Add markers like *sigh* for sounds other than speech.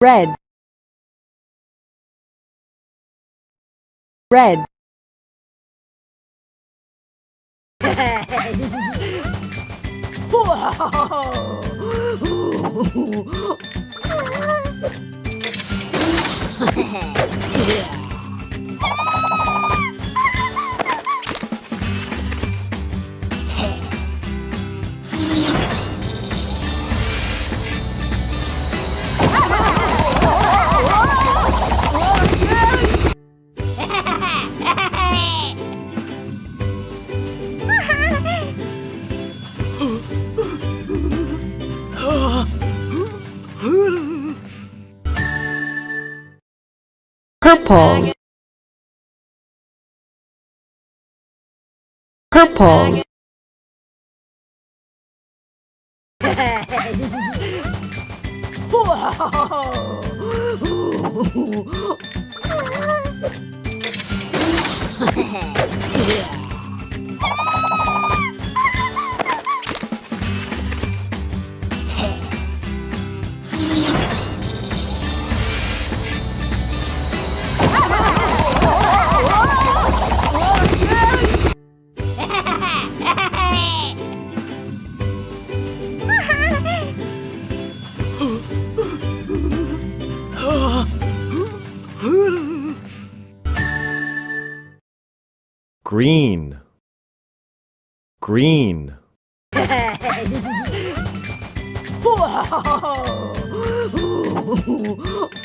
red. Red *laughs* *laughs* purple purple green. Green *laughs*